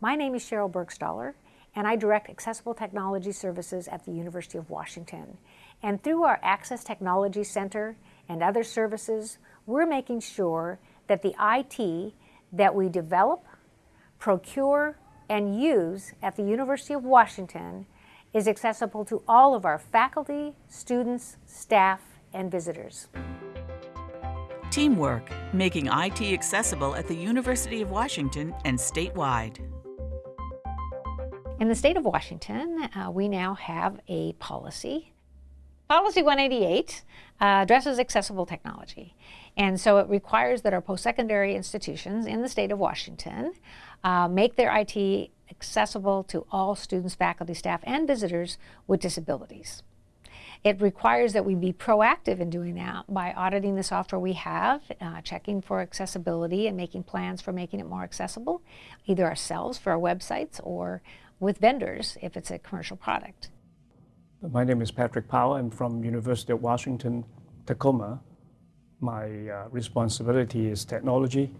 My name is Sheryl Burgstahler, and I direct Accessible Technology Services at the University of Washington. And through our Access Technology Center and other services, we're making sure that the IT that we develop, procure, and use at the University of Washington is accessible to all of our faculty, students, staff, and visitors. Teamwork, making IT accessible at the University of Washington and statewide. In the state of Washington, uh, we now have a policy. Policy 188 uh, addresses accessible technology. And so it requires that our post-secondary institutions in the state of Washington uh, make their IT accessible to all students, faculty, staff, and visitors with disabilities. It requires that we be proactive in doing that by auditing the software we have, uh, checking for accessibility and making plans for making it more accessible, either ourselves for our websites or with vendors if it's a commercial product. My name is Patrick Powell. I'm from University of Washington, Tacoma. My uh, responsibility is technology.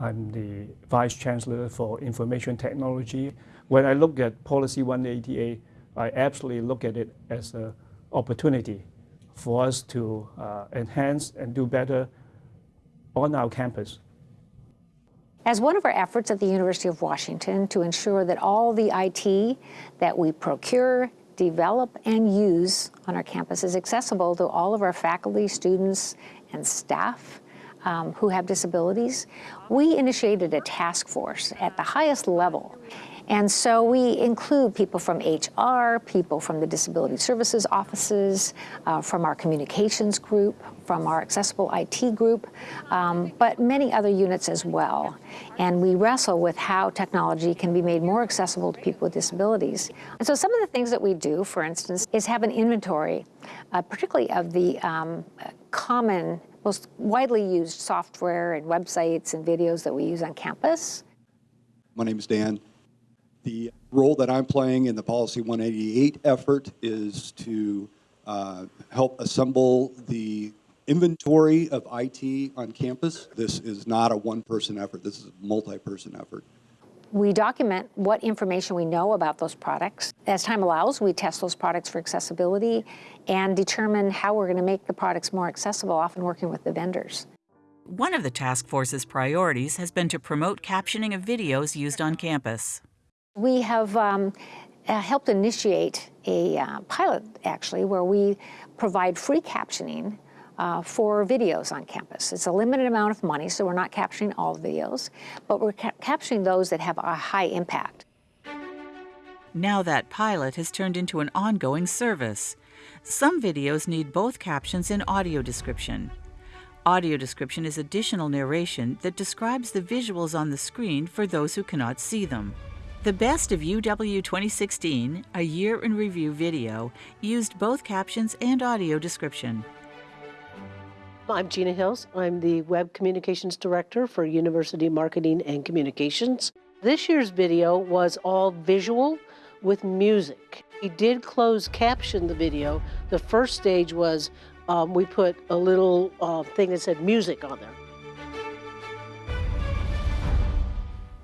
I'm the Vice Chancellor for Information Technology. When I look at Policy 188, I absolutely look at it as an opportunity for us to uh, enhance and do better on our campus. As one of our efforts at the University of Washington to ensure that all the IT that we procure, develop, and use on our campus is accessible to all of our faculty, students, and staff um, who have disabilities, we initiated a task force at the highest level and so we include people from HR, people from the disability services offices, uh, from our communications group, from our accessible IT group, um, but many other units as well. And we wrestle with how technology can be made more accessible to people with disabilities. And so some of the things that we do, for instance, is have an inventory, uh, particularly of the um, common, most widely used software and websites and videos that we use on campus. My name is Dan. The role that I'm playing in the Policy 188 effort is to uh, help assemble the inventory of IT on campus. This is not a one-person effort. This is a multi-person effort. We document what information we know about those products. As time allows, we test those products for accessibility and determine how we're going to make the products more accessible, often working with the vendors. One of the task force's priorities has been to promote captioning of videos used on campus. We have um, uh, helped initiate a uh, pilot, actually, where we provide free captioning uh, for videos on campus. It's a limited amount of money, so we're not captioning all videos, but we're ca captioning those that have a high impact. Now that pilot has turned into an ongoing service. Some videos need both captions and audio description. Audio description is additional narration that describes the visuals on the screen for those who cannot see them. The Best of UW 2016, a year in review video, used both captions and audio description. I'm Gina Hills. I'm the Web Communications Director for University Marketing and Communications. This year's video was all visual with music. We did close caption the video. The first stage was um, we put a little uh, thing that said music on there.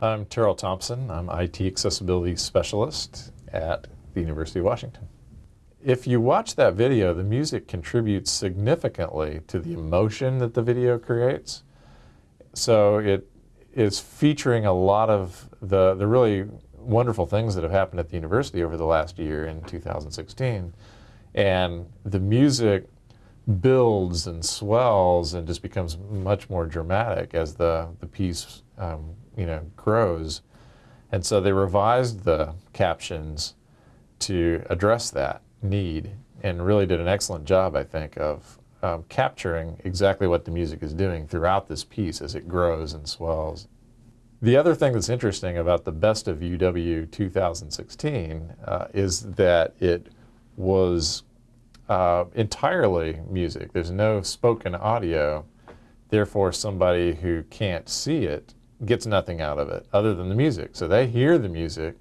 I'm Terrill Thompson. I'm IT Accessibility Specialist at the University of Washington. If you watch that video, the music contributes significantly to the emotion that the video creates. So it is featuring a lot of the, the really wonderful things that have happened at the university over the last year in 2016. And the music builds and swells and just becomes much more dramatic as the, the piece um, you know, grows. And so they revised the captions to address that need and really did an excellent job, I think, of um, capturing exactly what the music is doing throughout this piece as it grows and swells. The other thing that's interesting about the Best of UW 2016 uh, is that it was uh, entirely music. There's no spoken audio. Therefore, somebody who can't see it gets nothing out of it other than the music. So they hear the music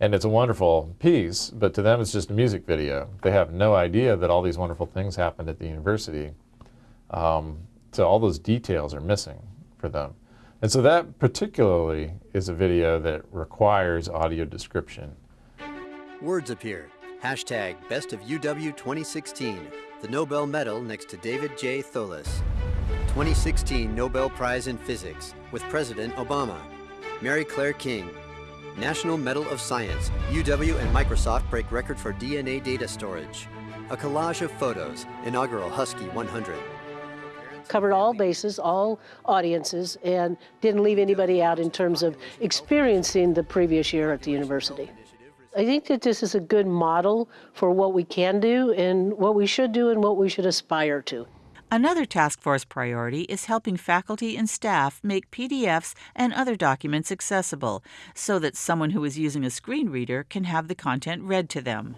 and it's a wonderful piece, but to them it's just a music video. They have no idea that all these wonderful things happened at the university. Um, so all those details are missing for them. And so that particularly is a video that requires audio description. Words appear. Hashtag Best of UW 2016. The Nobel Medal next to David J. Thouless. 2016 Nobel Prize in Physics with President Obama. Mary Claire King. National Medal of Science. UW and Microsoft break record for DNA data storage. A collage of photos. Inaugural Husky 100. Covered all bases, all audiences, and didn't leave anybody out in terms of experiencing the previous year at the university. I think that this is a good model for what we can do and what we should do and what we should aspire to. Another task force priority is helping faculty and staff make PDFs and other documents accessible so that someone who is using a screen reader can have the content read to them.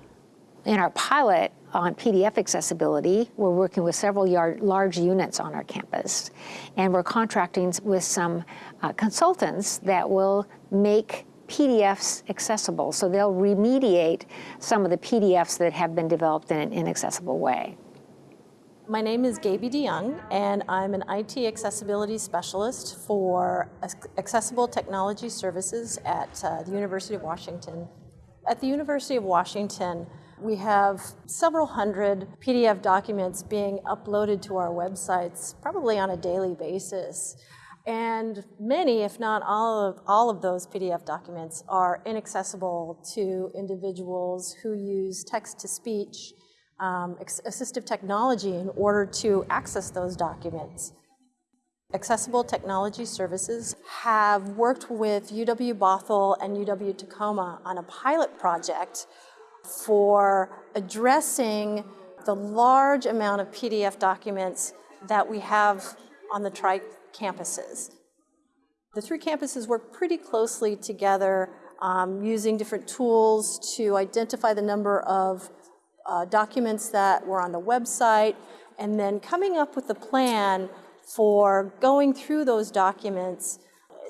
In our pilot on PDF accessibility, we're working with several yard, large units on our campus, and we're contracting with some uh, consultants that will make PDFs accessible. So they'll remediate some of the PDFs that have been developed in an inaccessible way. My name is Gaby de Jongh, and I'm an IT accessibility specialist for Accessible Technology Services at uh, the University of Washington. At the University of Washington, we have several hundred PDF documents being uploaded to our websites, probably on a daily basis. And many, if not all of, all of those PDF documents are inaccessible to individuals who use text-to-speech um, assistive technology in order to access those documents. Accessible Technology Services have worked with UW Bothell and UW Tacoma on a pilot project for addressing the large amount of PDF documents that we have on the tri campuses. The three campuses work pretty closely together um, using different tools to identify the number of uh, documents that were on the website and then coming up with a plan for going through those documents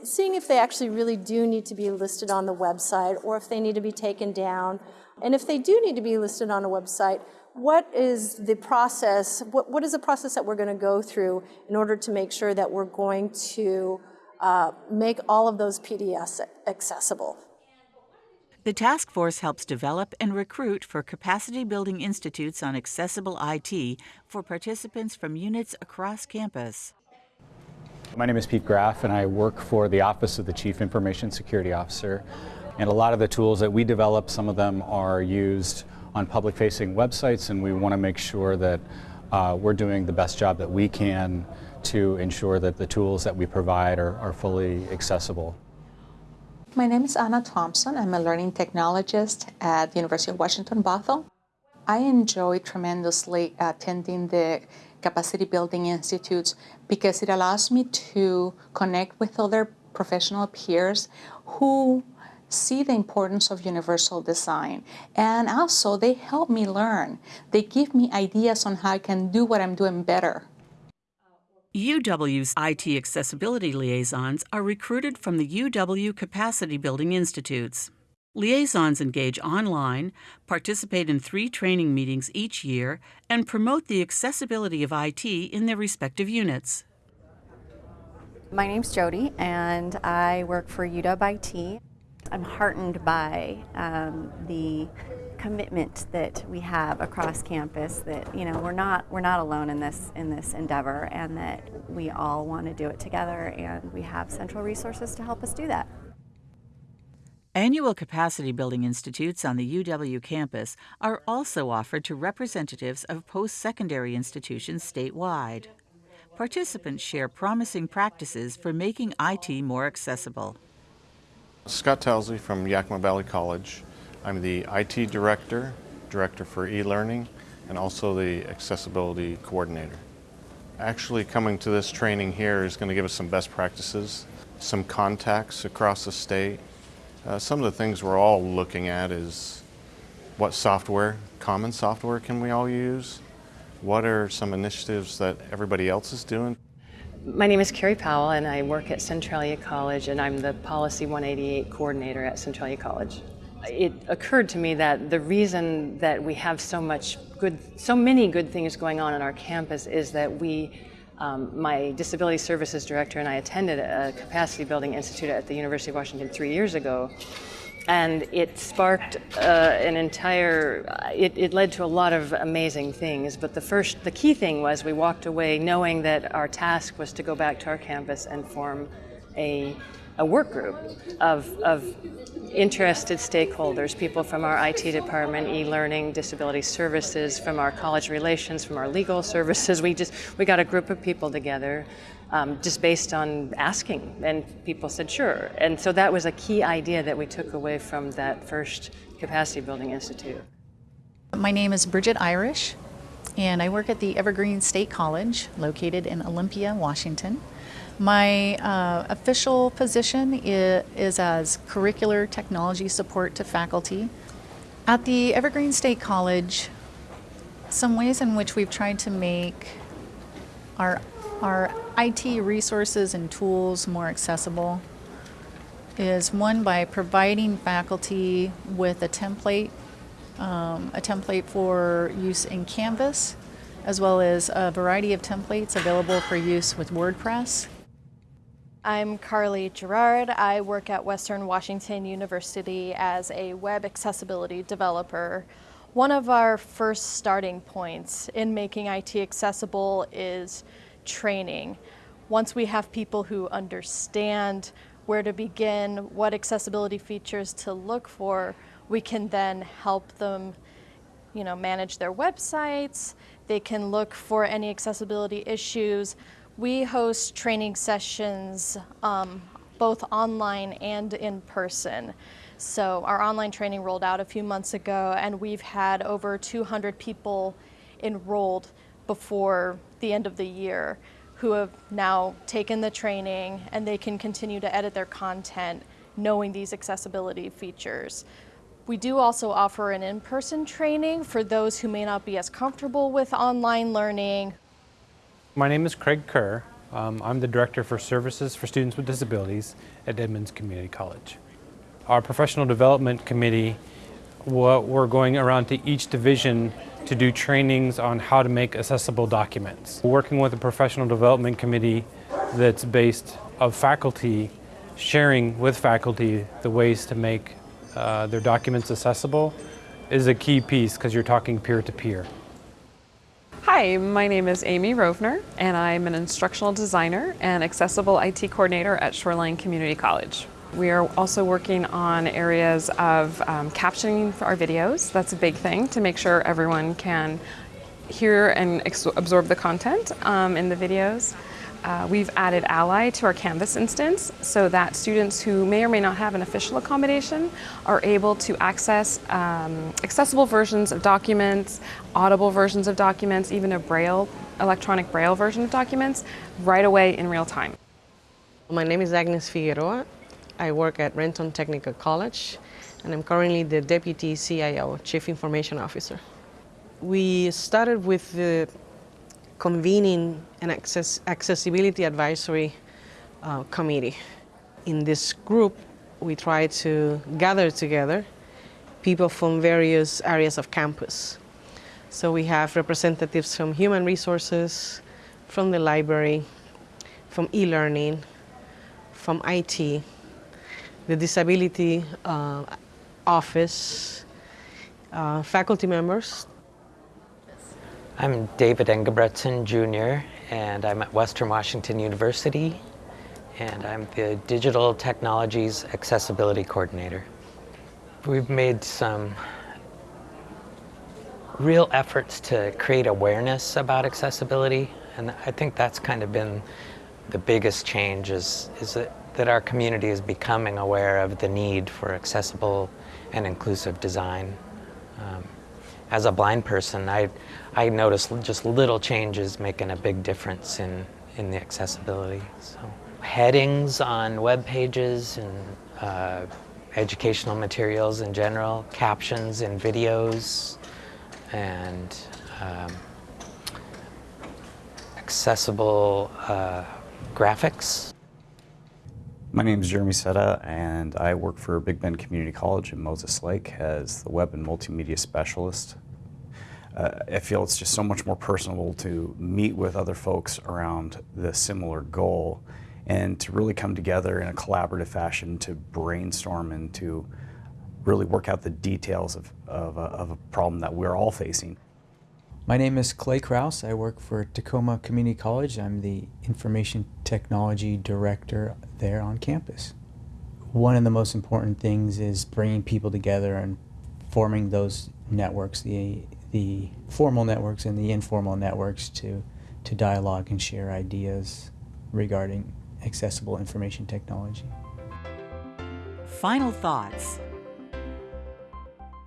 seeing if they actually really do need to be listed on the website or if they need to be taken down and if they do need to be listed on a website, what is the process, what, what is the process that we're going to go through in order to make sure that we're going to uh, make all of those PDFs accessible? The task force helps develop and recruit for capacity building institutes on accessible IT for participants from units across campus. My name is Pete Graff and I work for the Office of the Chief Information Security Officer. And a lot of the tools that we develop, some of them are used on public facing websites and we want to make sure that uh, we're doing the best job that we can to ensure that the tools that we provide are, are fully accessible. My name is Anna Thompson. I'm a learning technologist at the University of Washington Bothell. I enjoy tremendously attending the capacity building institutes because it allows me to connect with other professional peers who see the importance of universal design. And also, they help me learn. They give me ideas on how I can do what I'm doing better. UW's IT accessibility liaisons are recruited from the UW Capacity Building Institutes. Liaisons engage online, participate in three training meetings each year, and promote the accessibility of IT in their respective units. My name's Jody, and I work for UW IT. I'm heartened by um, the commitment that we have across campus that you know we're not we're not alone in this in this endeavor and that we all want to do it together and we have central resources to help us do that. Annual capacity building institutes on the UW campus are also offered to representatives of post-secondary institutions statewide. Participants share promising practices for making IT more accessible. Scott Townsley from Yakima Valley College. I'm the IT Director, Director for e-learning, and also the Accessibility Coordinator. Actually coming to this training here is going to give us some best practices, some contacts across the state. Uh, some of the things we're all looking at is what software, common software can we all use? What are some initiatives that everybody else is doing? My name is Carrie Powell and I work at Centralia College and I'm the Policy 188 coordinator at Centralia College. It occurred to me that the reason that we have so much good, so many good things going on on our campus is that we Um, my disability services director and I attended a capacity building institute at the University of Washington three years ago. And it sparked uh, an entire, it, it led to a lot of amazing things. But the first, the key thing was we walked away knowing that our task was to go back to our campus and form a, a work group of, of interested stakeholders, people from our IT department, e-learning, disability services, from our college relations, from our legal services. We just, we got a group of people together um, just based on asking and people said sure. And so that was a key idea that we took away from that first Capacity Building Institute. My name is Bridget Irish and I work at the Evergreen State College located in Olympia, Washington. My uh, official position is, is as curricular technology support to faculty. At the Evergreen State College, some ways in which we've tried to make our, our IT resources and tools more accessible is one by providing faculty with a template, um, a template for use in Canvas, as well as a variety of templates available for use with WordPress. I'm Carly Gerard. I work at Western Washington University as a web accessibility developer. One of our first starting points in making IT accessible is training. Once we have people who understand where to begin, what accessibility features to look for, we can then help them you know, manage their websites. They can look for any accessibility issues we host training sessions um, both online and in person. So our online training rolled out a few months ago and we've had over 200 people enrolled before the end of the year who have now taken the training and they can continue to edit their content knowing these accessibility features. We do also offer an in-person training for those who may not be as comfortable with online learning my name is Craig Kerr. Um, I'm the Director for Services for Students with Disabilities at Edmonds Community College. Our Professional Development Committee, we're going around to each division to do trainings on how to make accessible documents. Working with a Professional Development Committee that's based of faculty, sharing with faculty the ways to make uh, their documents accessible is a key piece because you're talking peer-to-peer. -peer. Hi, my name is Amy Rovner, and I'm an instructional designer and accessible IT coordinator at Shoreline Community College. We are also working on areas of um, captioning for our videos. That's a big thing to make sure everyone can hear and absorb the content um, in the videos. Uh, we've added Ally to our Canvas instance so that students who may or may not have an official accommodation are able to access um, accessible versions of documents, audible versions of documents, even a Braille, electronic Braille version of documents right away in real time. My name is Agnes Figueroa. I work at Renton Technical College and I'm currently the Deputy CIO, Chief Information Officer. We started with the convening an access accessibility advisory uh, committee. In this group, we try to gather together people from various areas of campus. So we have representatives from human resources, from the library, from e-learning, from IT, the disability uh, office, uh, faculty members I'm David Engebretson Jr. and I'm at Western Washington University and I'm the Digital Technologies Accessibility Coordinator. We've made some real efforts to create awareness about accessibility and I think that's kind of been the biggest change is, is that, that our community is becoming aware of the need for accessible and inclusive design. Um, as a blind person, I, I notice just little changes making a big difference in, in the accessibility. So headings on web pages and uh, educational materials in general, captions in videos, and um, accessible uh, graphics. My name is Jeremy Seta and I work for Big Bend Community College in Moses Lake as the Web and Multimedia Specialist. uh, I feel it's just so much more personable to meet with other folks around the similar goal and to really come together in a collaborative fashion to brainstorm and to really work out the details of, of, a, of a problem that we're all facing. My name is Clay Kraus. I work for Tacoma Community College. I'm the Information Technology Director there on campus. One of the most important things is bringing people together and forming those networks, the, the formal networks and the informal networks to, to dialogue and share ideas regarding accessible information technology. Final thoughts.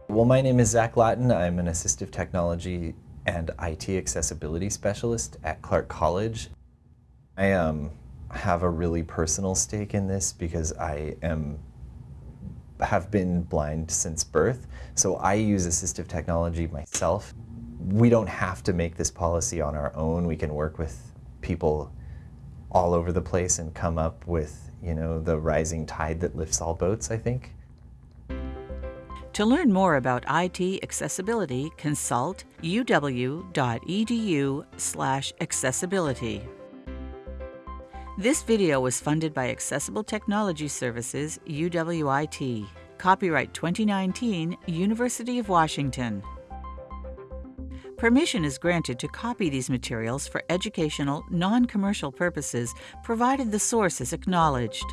Well, my name is Zach Latin. I'm an assistive technology and IT accessibility specialist at Clark College. I um, have a really personal stake in this because I am have been blind since birth, so I use assistive technology myself. We don't have to make this policy on our own. We can work with people all over the place and come up with, you know, the rising tide that lifts all boats, I think. To learn more about IT accessibility, consult uw.edu/accessibility. This video was funded by Accessible Technology Services, UWIT. Copyright 2019, University of Washington. Permission is granted to copy these materials for educational, non-commercial purposes, provided the source is acknowledged.